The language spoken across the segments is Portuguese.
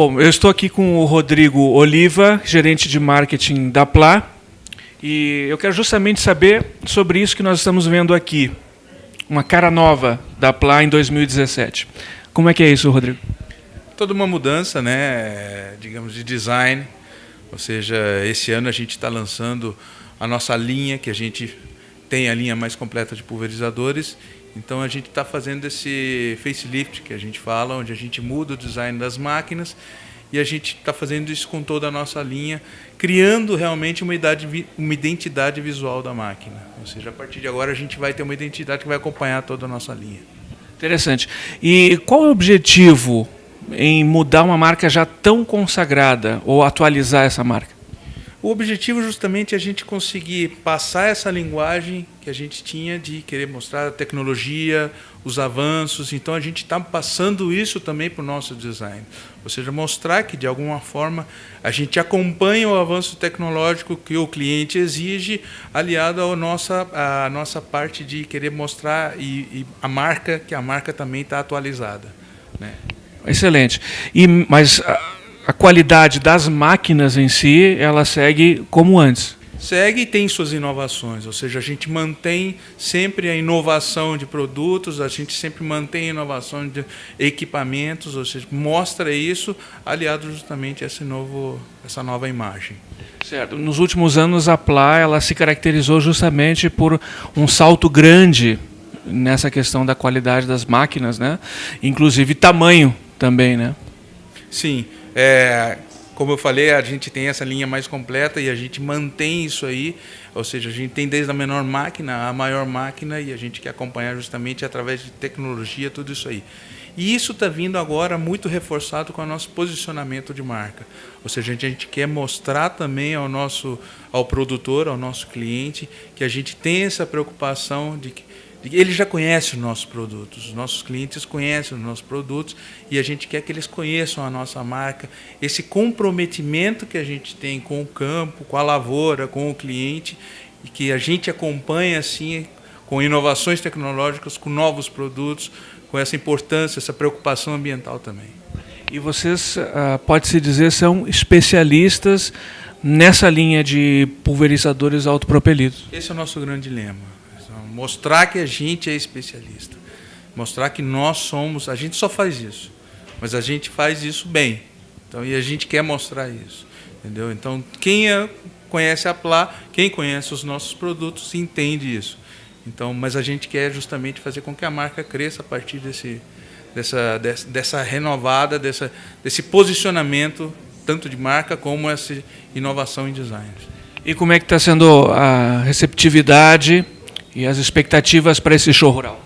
Bom, eu estou aqui com o Rodrigo Oliva, gerente de marketing da Pla, e eu quero justamente saber sobre isso que nós estamos vendo aqui, uma cara nova da Pla em 2017. Como é que é isso, Rodrigo? Toda uma mudança, né, digamos, de design, ou seja, esse ano a gente está lançando a nossa linha, que a gente tem a linha mais completa de pulverizadores, então a gente está fazendo esse facelift que a gente fala, onde a gente muda o design das máquinas e a gente está fazendo isso com toda a nossa linha, criando realmente uma, idade, uma identidade visual da máquina. Ou seja, a partir de agora a gente vai ter uma identidade que vai acompanhar toda a nossa linha. Interessante. E qual é o objetivo em mudar uma marca já tão consagrada ou atualizar essa marca? O objetivo justamente é a gente conseguir passar essa linguagem que a gente tinha de querer mostrar a tecnologia, os avanços. Então a gente está passando isso também para o nosso design. Ou seja, mostrar que de alguma forma a gente acompanha o avanço tecnológico que o cliente exige, aliado à nossa, à nossa parte de querer mostrar e, e a marca, que a marca também está atualizada. Né? Excelente. E, mas a qualidade das máquinas em si, ela segue como antes. Segue e tem suas inovações, ou seja, a gente mantém sempre a inovação de produtos, a gente sempre mantém a inovação de equipamentos, ou seja, mostra isso aliado justamente a esse novo, essa nova imagem. Certo. Nos últimos anos a Pla ela se caracterizou justamente por um salto grande nessa questão da qualidade das máquinas, né? Inclusive tamanho também, né? Sim. É, como eu falei, a gente tem essa linha mais completa e a gente mantém isso aí, ou seja, a gente tem desde a menor máquina à maior máquina e a gente quer acompanhar justamente através de tecnologia tudo isso aí. E isso está vindo agora muito reforçado com o nosso posicionamento de marca. Ou seja, a gente quer mostrar também ao nosso ao produtor, ao nosso cliente, que a gente tem essa preocupação de que ele já conhece os nossos produtos, os nossos clientes conhecem os nossos produtos e a gente quer que eles conheçam a nossa marca, esse comprometimento que a gente tem com o campo, com a lavoura, com o cliente e que a gente acompanha assim com inovações tecnológicas, com novos produtos, com essa importância, essa preocupação ambiental também. E vocês, ah, pode-se dizer, são especialistas nessa linha de pulverizadores autopropelidos? Esse é o nosso grande lema mostrar que a gente é especialista, mostrar que nós somos, a gente só faz isso, mas a gente faz isso bem. Então, e a gente quer mostrar isso, entendeu? Então, quem é, conhece a Plá, quem conhece os nossos produtos, entende isso. Então, mas a gente quer justamente fazer com que a marca cresça a partir desse, dessa, dessa, dessa renovada, dessa, desse posicionamento tanto de marca como essa inovação em design. E como é que está sendo a receptividade e as expectativas para esse show rural?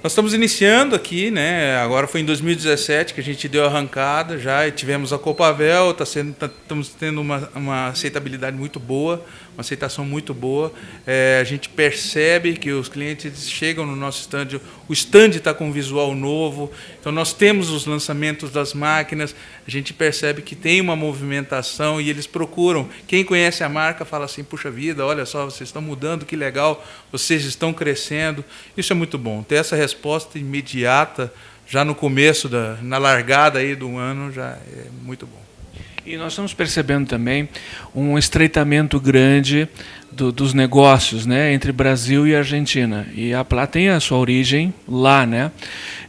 Nós estamos iniciando aqui, né? Agora foi em 2017 que a gente deu a arrancada já tivemos a Copavel, tá sendo, tá, estamos tendo uma, uma aceitabilidade muito boa, uma aceitação muito boa. É, a gente percebe que os clientes chegam no nosso stand, o stand está com um visual novo, então nós temos os lançamentos das máquinas, a gente percebe que tem uma movimentação e eles procuram. Quem conhece a marca fala assim: puxa vida, olha só, vocês estão mudando, que legal, vocês estão crescendo. Isso é muito bom. Ter essa resposta imediata, já no começo, da, na largada aí do ano, já é muito bom. E nós estamos percebendo também um estreitamento grande do, dos negócios né, entre Brasil e Argentina. E a Plá tem a sua origem lá. Né?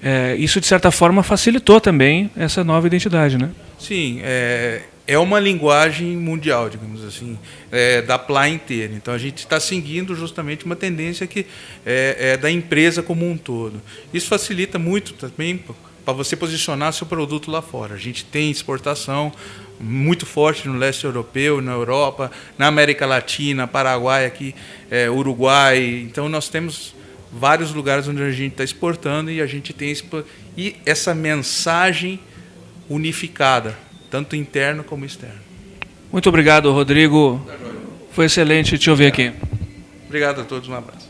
É, isso, de certa forma, facilitou também essa nova identidade. Né? Sim, é, é uma linguagem mundial, digamos assim, é, da PLA inteira. Então a gente está seguindo justamente uma tendência que é, é, da empresa como um todo. Isso facilita muito também para você posicionar seu produto lá fora. A gente tem exportação muito forte no leste europeu, na Europa, na América Latina, Paraguai, aqui, é, Uruguai. Então nós temos vários lugares onde a gente está exportando e a gente tem e essa mensagem unificada tanto interno como externo. Muito obrigado, Rodrigo. Foi excelente te ouvir aqui. Obrigado a todos, um abraço.